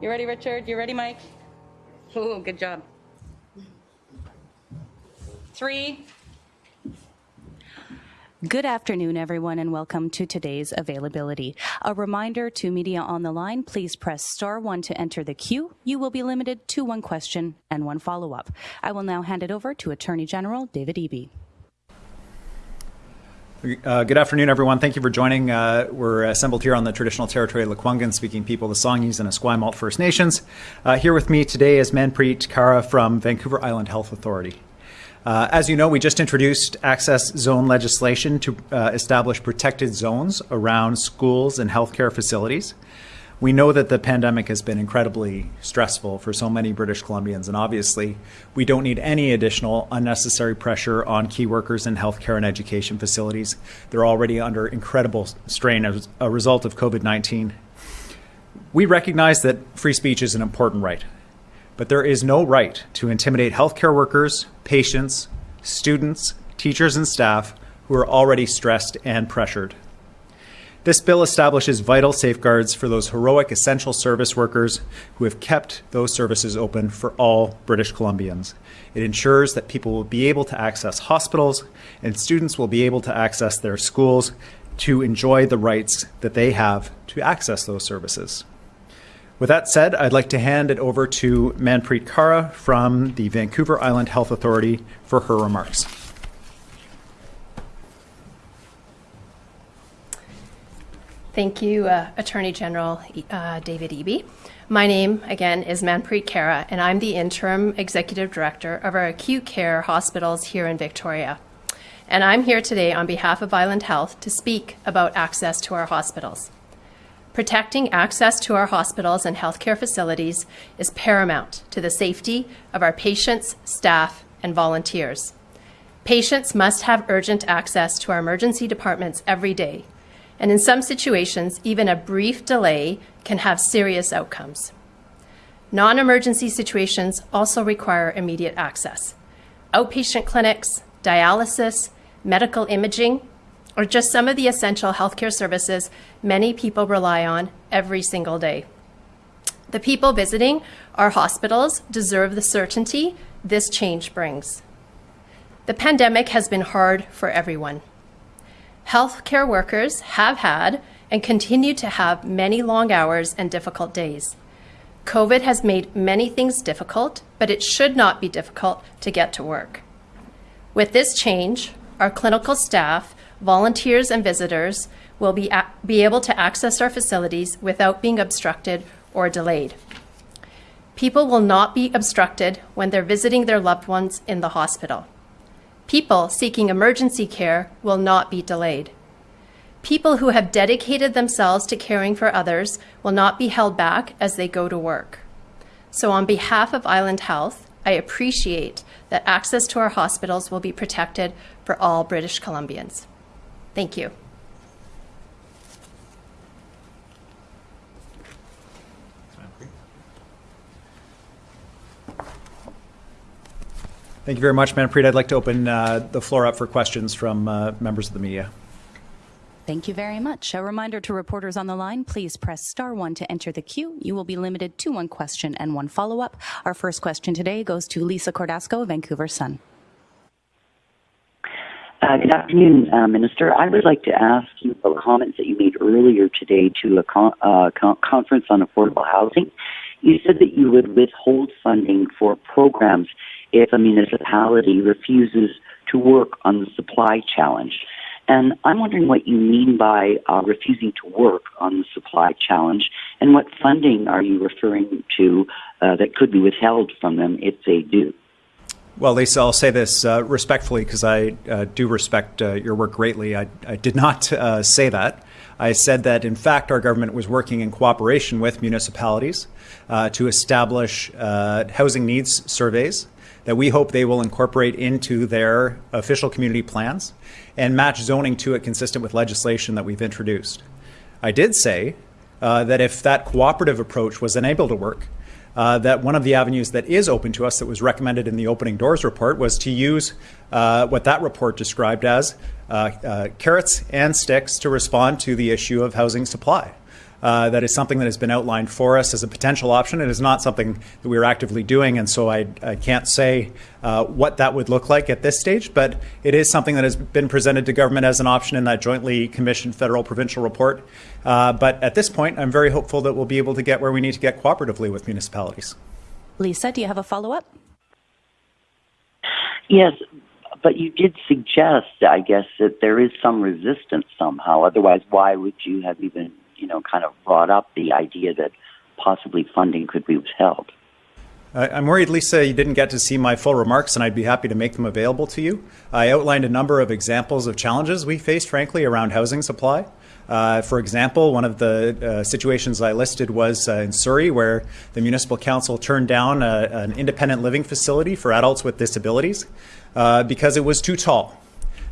You ready, Richard? You ready, Mike? Ooh, good job. Three. Good afternoon, everyone, and welcome to today's availability. A reminder to media on the line, please press star one to enter the queue. You will be limited to one question and one follow-up. I will now hand it over to Attorney General David Eby. Uh, good afternoon, everyone. Thank you for joining. Uh, we're assembled here on the traditional territory of Lekwungen, speaking people, the Songhees and Esquimalt First Nations. Uh, here with me today is Manpreet Kara from Vancouver Island Health Authority. Uh, as you know, we just introduced access zone legislation to uh, establish protected zones around schools and healthcare facilities. We know that the pandemic has been incredibly stressful for so many British Columbians, and obviously, we don't need any additional unnecessary pressure on key workers in healthcare and education facilities. They're already under incredible strain as a result of COVID 19. We recognize that free speech is an important right, but there is no right to intimidate healthcare workers, patients, students, teachers, and staff who are already stressed and pressured. This bill establishes vital safeguards for those heroic essential service workers who have kept those services open for all British Columbians. It ensures that people will be able to access hospitals and students will be able to access their schools to enjoy the rights that they have to access those services. With that said, I'd like to hand it over to Manpreet Kara from the Vancouver Island Health Authority for her remarks. Thank you, uh, Attorney General uh, David Eby. My name, again, is Manpreet Kara, and I'm the Interim Executive Director of our acute care hospitals here in Victoria. And I'm here today on behalf of Island Health to speak about access to our hospitals. Protecting access to our hospitals and healthcare facilities is paramount to the safety of our patients, staff, and volunteers. Patients must have urgent access to our emergency departments every day and in some situations, even a brief delay can have serious outcomes. Non-emergency situations also require immediate access. Outpatient clinics, dialysis, medical imaging, or just some of the essential healthcare services many people rely on every single day. The people visiting our hospitals deserve the certainty this change brings. The pandemic has been hard for everyone. Healthcare workers have had and continue to have many long hours and difficult days. COVID has made many things difficult, but it should not be difficult to get to work. With this change, our clinical staff, volunteers, and visitors will be, be able to access our facilities without being obstructed or delayed. People will not be obstructed when they're visiting their loved ones in the hospital. People seeking emergency care will not be delayed. People who have dedicated themselves to caring for others will not be held back as they go to work. So on behalf of Island Health, I appreciate that access to our hospitals will be protected for all British Columbians. Thank you. Thank you very much, Manpreet. I'd like to open uh, the floor up for questions from uh, members of the media. Thank you very much. A reminder to reporters on the line, please press star one to enter the queue. You will be limited to one question and one follow-up. Our first question today goes to Lisa Cordasco, Vancouver Sun. Uh, good afternoon, uh, Minister. I would like to ask you about comments that you made earlier today to a con- uh, con- conference on affordable housing. You said that you would withhold funding for programs if a municipality refuses to work on the supply challenge. And I'm wondering what you mean by uh, refusing to work on the supply challenge, and what funding are you referring to uh, that could be withheld from them if they do? Well, Lisa, I'll say this uh, respectfully because I uh, do respect uh, your work greatly. I, I did not uh, say that. I said that, in fact, our government was working in cooperation with municipalities to establish housing needs surveys that we hope they will incorporate into their official community plans and match zoning to it consistent with legislation that we've introduced. I did say uh, that if that cooperative approach was unable to work, uh, that one of the avenues that is open to us that was recommended in the opening doors report was to use uh, what that report described as uh, uh, carrots and sticks to respond to the issue of housing supply. Uh, that is something that has been outlined for us as a potential option. It is not something that we are actively doing, and so I, I can't say uh, what that would look like at this stage, but it is something that has been presented to government as an option in that jointly commissioned federal provincial report. Uh, but at this point, I'm very hopeful that we'll be able to get where we need to get cooperatively with municipalities. Lisa, do you have a follow up? Yes, but you did suggest, I guess, that there is some resistance somehow. Otherwise, why would you have even, you know, kind of brought up the idea that possibly funding could be withheld? I'm worried, Lisa, you didn't get to see my full remarks, and I'd be happy to make them available to you. I outlined a number of examples of challenges we faced, frankly, around housing supply. Uh, for example, one of the uh, situations I listed was uh, in Surrey, where the municipal council turned down a, an independent living facility for adults with disabilities uh, because it was too tall.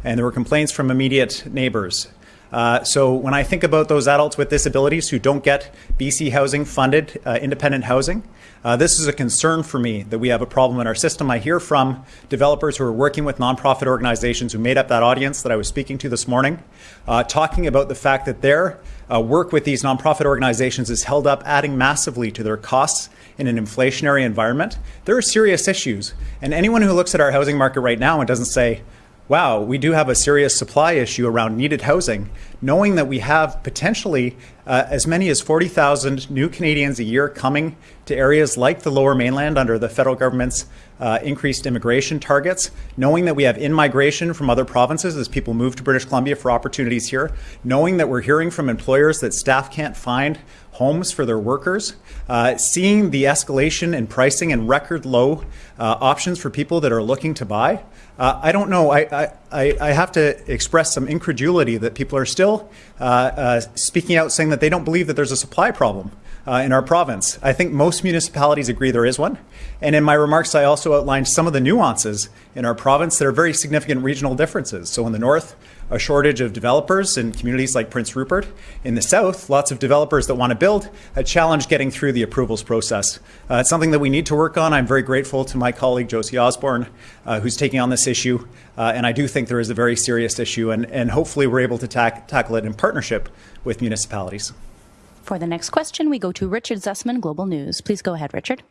And there were complaints from immediate neighbors. Uh, so when I think about those adults with disabilities who don't get BC Housing funded uh, independent housing, uh, this is a concern for me that we have a problem in our system. I hear from developers who are working with nonprofit organizations who made up that audience that I was speaking to this morning, uh, talking about the fact that their uh, work with these nonprofit organizations is held up, adding massively to their costs in an inflationary environment. There are serious issues. And anyone who looks at our housing market right now and doesn't say, wow, we do have a serious supply issue around needed housing, knowing that we have potentially uh, as many as 40,000 new Canadians a year coming to areas like the lower mainland under the federal government's uh, increased immigration targets, knowing that we have in migration from other provinces as people move to British Columbia for opportunities here, knowing that we're hearing from employers that staff can't find homes for their workers, uh, seeing the escalation in pricing and record low uh, options for people that are looking to buy. Uh, I don't know. I, I, I have to express some incredulity that people are still uh, uh, speaking out saying that they don't believe that there's a supply problem uh, in our province. I think most municipalities agree there is one. And in my remarks, I also outlined some of the nuances in our province that are very significant regional differences. So in the north, a shortage of developers in communities like Prince Rupert. In the south, lots of developers that want to build, a challenge getting through the approvals process. Uh, it's something that we need to work on. I'm very grateful to my colleague Josie Osborne, uh, who's taking on this issue. Uh, and I do think there is a very serious issue, and, and hopefully we're able to tack, tackle it in partnership with municipalities. For the next question, we go to Richard Zussman, Global News. Please go ahead, Richard.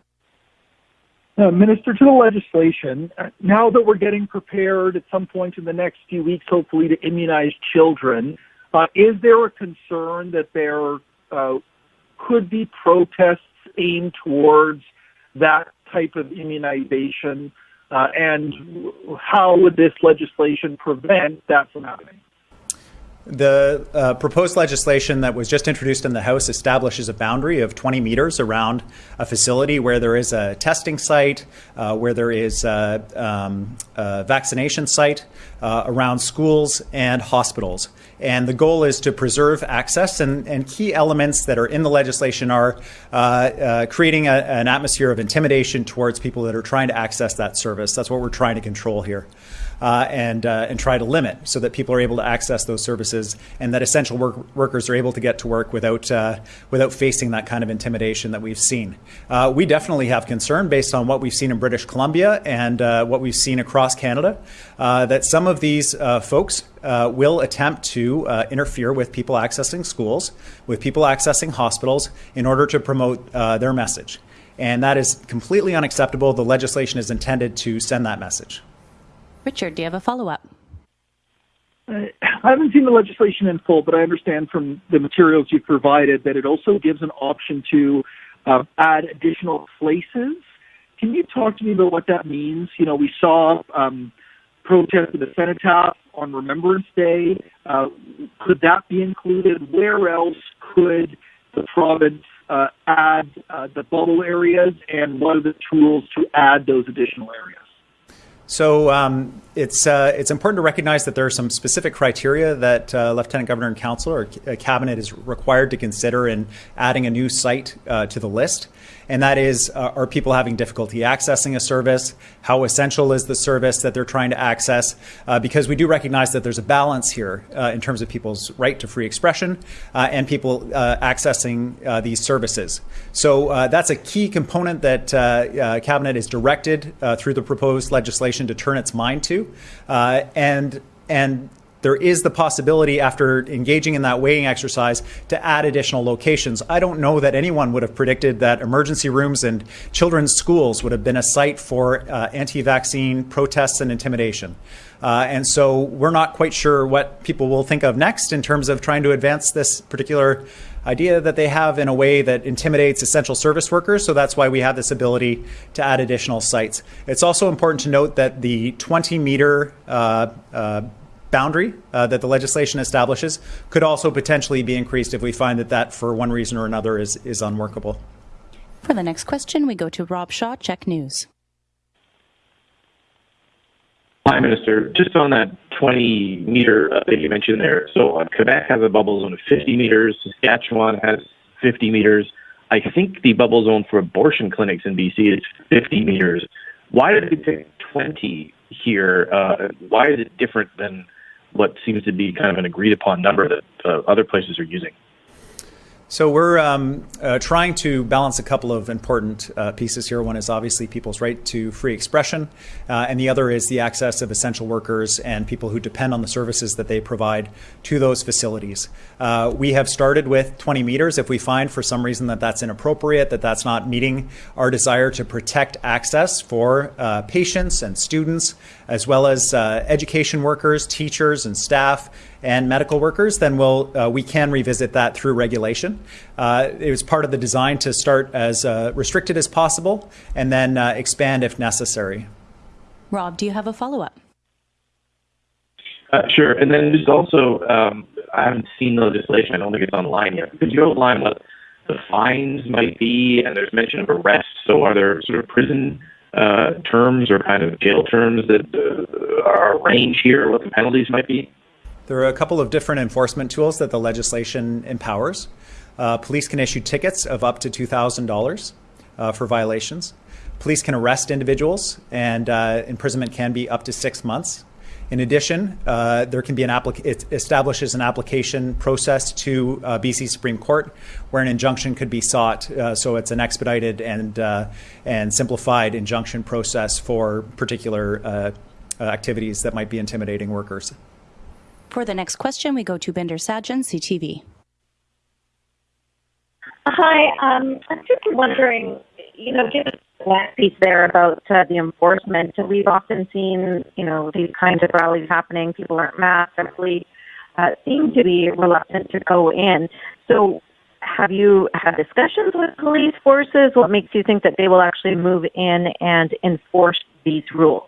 Uh, Minister, to the legislation, uh, now that we're getting prepared at some point in the next few weeks, hopefully, to immunize children, uh, is there a concern that there uh, could be protests aimed towards that type of immunization? Uh, and how would this legislation prevent that from happening? The uh, proposed legislation that was just introduced in the House establishes a boundary of 20 meters around a facility where there is a testing site, uh, where there is a, um, a vaccination site, uh, around schools and hospitals. And the goal is to preserve access, and, and key elements that are in the legislation are uh, uh, creating a, an atmosphere of intimidation towards people that are trying to access that service. That's what we're trying to control here uh, and uh, and try to limit so that people are able to access those services and that essential work- workers are able to get to work without uh, without facing that kind of intimidation that we've seen. Uh, we definitely have concern based on what we've seen in British Columbia and uh, what we've seen across Canada uh, that some of these folks will attempt to interfere with people accessing schools, with people accessing hospitals in order to promote their message. And that is completely unacceptable. The legislation is intended to send that message. Richard, do you have a follow up? I haven't seen the legislation in full, but I understand from the materials you've provided that it also gives an option to uh, add additional places. Can you talk to me about what that means? You know, we saw um, protests at the cenotaph on Remembrance Day. Uh, could that be included? Where else could the province uh, add uh, the bubble areas, and what are the tools to add those additional areas? So um, it's uh, it's important to recognize that there are some specific criteria that uh, Lieutenant Governor and Council or Cabinet is required to consider in adding a new site uh, to the list and that is uh, are people having difficulty accessing a service? How essential is the service that they're trying to access? Uh, because we do recognize that there's a balance here uh, in terms of people's right to free expression uh, and people uh, accessing uh, these services. So that's a key component that Cabinet is directed through the proposed legislation to turn its mind to. and and there is the possibility, after engaging in that weighing exercise, to add additional locations. I don't know that anyone would have predicted that emergency rooms and children's schools would have been a site for uh, anti vaccine protests and intimidation. Uh, and so we're not quite sure what people will think of next in terms of trying to advance this particular idea that they have in a way that intimidates essential service workers. So that's why we have this ability to add additional sites. It's also important to note that the 20 meter uh, uh, boundary uh, that the legislation establishes could also potentially be increased if we find that that, for one reason or another, is, is unworkable. For the next question, we go to Rob Shaw, CHEK News. Hi, Minister. Just on that 20 meter uh, that you mentioned there. So uh, Quebec has a bubble zone of 50 meters. Saskatchewan has 50 meters. I think the bubble zone for abortion clinics in BC is 50 meters. Why did we pick 20 here? Uh, why is it different than what seems to be kind of an agreed upon number that uh, other places are using? So we're um, uh, trying to balance a couple of important uh, pieces here. One is obviously people's right to free expression, uh, and the other is the access of essential workers and people who depend on the services that they provide to those facilities. Uh, we have started with 20 meters. If we find for some reason that that's inappropriate, that that's not meeting our desire to protect access for uh, patients and students, as well as uh, education workers, teachers, and staff and medical workers, then we'll, uh, we can revisit that through regulation. Uh, it was part of the design to start as uh, restricted as possible and then uh, expand if necessary. Rob, do you have a follow up? Uh, sure. And then there's also, um, I haven't seen the legislation. I don't think it's online yet. Could you outline what the fines might be? And there's mention of arrest. So are there sort of prison uh, terms or kind of jail terms that uh, are range here, what the penalties might be? There are a couple of different enforcement tools that the legislation empowers. Uh, police can issue tickets of up to $2,000 uh, for violations. Police can arrest individuals, and uh, imprisonment can be up to six months. In addition, uh, there can be an applic- it establishes an application process to uh, BC Supreme Court where an injunction could be sought. Uh, so it's an expedited and and simplified injunction process for particular activities that might be intimidating workers. For the next question, we go to Bhinder Sajan, CTV. Hi, um, I'm just wondering, you know, given that piece there about uh, the enforcement, we've often seen, you know, these kinds of rallies happening. People aren't masked, simply uh, seem to be reluctant to go in. So, have you had discussions with police forces? What makes you think that they will actually move in and enforce these rules?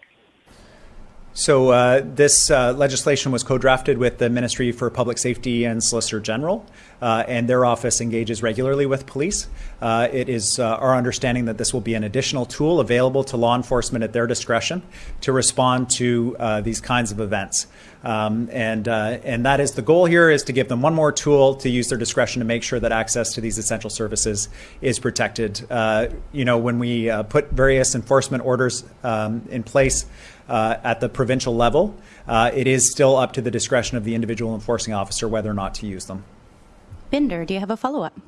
So uh, this uh, legislation was co-drafted with the Ministry for Public Safety and Solicitor General, uh, and their office engages regularly with police. Uh, it is uh, our understanding that this will be an additional tool available to law enforcement at their discretion to respond to uh, these kinds of events. Um, and and that is the goal here is to give them one more tool to use their discretion to make sure that access to these essential services is protected. you know, when we put various enforcement orders um, in place uh, at the provincial level, uh, it is still up to the discretion of the individual enforcing officer whether or not to use them. Bhinder, do you have a follow up?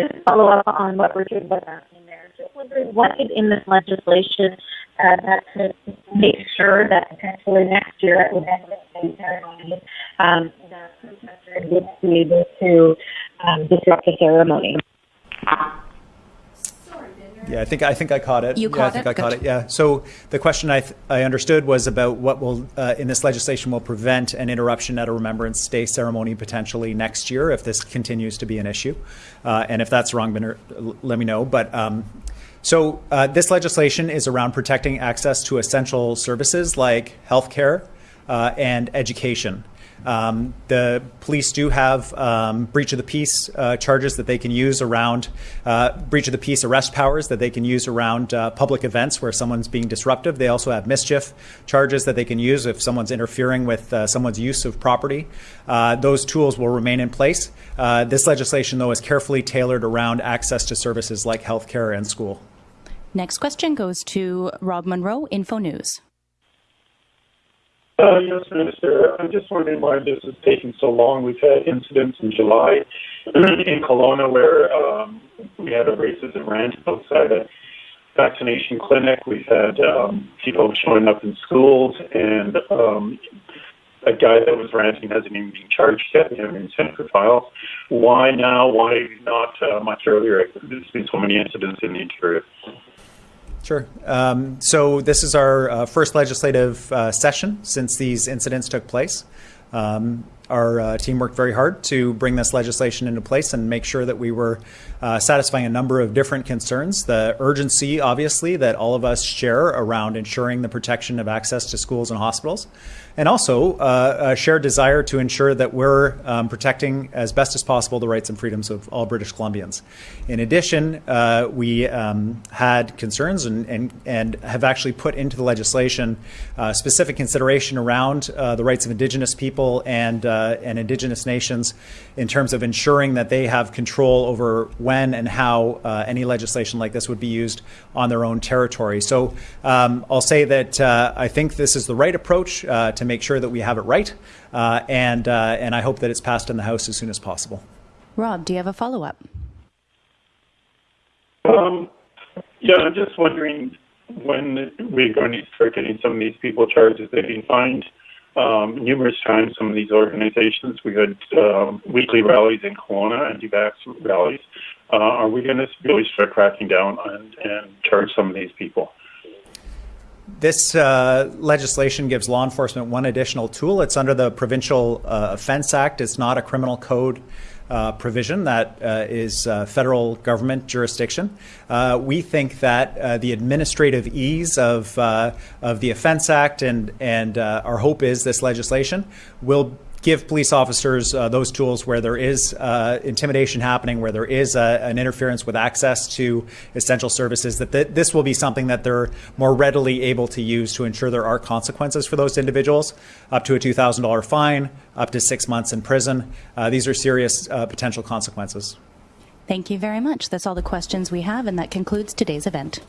Just follow up on what Richard was asking there. Just wondering what in this legislation uh, that could make sure that potentially next year at the end ceremony, um, the protesters would be able to um, disrupt the ceremony. Yeah, I think I think I caught it. You yeah, caught I think it? I caught it. Yeah. So the question I th- I understood was about what will uh, in this legislation will prevent an interruption at a Remembrance Day ceremony potentially next year if this continues to be an issue, uh, and if that's wrong, then let me know. But um, so uh, this legislation is around protecting access to essential services like healthcare uh, and education. Um, the police do have um, breach of the peace uh, charges that they can use around uh, breach of the peace arrest powers that they can use around uh, public events where someone's being disruptive. They also have mischief charges that they can use if someone's interfering with uh, someone's use of property. Uh, those tools will remain in place. Uh, this legislation, though, is carefully tailored around access to services like healthcare and school. Next question goes to Rob Munro, Info News. Uh, yes, Minister. I'm just wondering why this is taking so long. We've had incidents in July in Kelowna where um, we had a racism rant outside a vaccination clinic. We've had um, people showing up in schools, and um, a guy that was ranting hasn't even been charged yet. We haven't even sent for files. Why now? Why not uh, much earlier? There's been so many incidents in the interior. Sure. Um, so this is our uh, first legislative uh, session since these incidents took place. Um, our uh, team worked very hard to bring this legislation into place and make sure that we were uh, satisfying a number of different concerns. The urgency, obviously, that all of us share around ensuring the protection of access to schools and hospitals, and also uh, a shared desire to ensure that we're um, protecting as best as possible the rights and freedoms of all British Columbians. In addition, uh, we um, had concerns and, and, and have actually put into the legislation uh, specific consideration around uh, the rights of Indigenous people and uh, and Indigenous nations in terms of ensuring that they have control over when and how uh, any legislation like this would be used on their own territory. So um, I'll say that uh, I think this is the right approach uh, to make sure that we have it right, uh, and uh, and I hope that it's passed in the House as soon as possible. Rob, do you have a follow up? Um, yeah, I'm just wondering when we're going to start getting some of these people charges. They've been fined um, numerous times. Some of these organizations. We had um, weekly rallies in Kelowna, anti-vax rallies. Uh, are we going to really start cracking down and, and charge some of these people? This uh, legislation gives law enforcement one additional tool. It's under the Provincial uh, Offence Act. It's not a criminal code uh, provision that uh, is uh, federal government jurisdiction. Uh, we think that uh, the administrative ease of uh, of the Offence Act and and our hope is this legislation will give police officers uh, those tools where there is uh, intimidation happening, where there is an interference with access to essential services, that th- this will be something that they're more readily able to use to ensure there are consequences for those individuals, up to a $2,000 fine, up to six months in prison. Uh, these are serious uh, potential consequences. Thank you very much. That's all the questions we have, and that concludes today's event.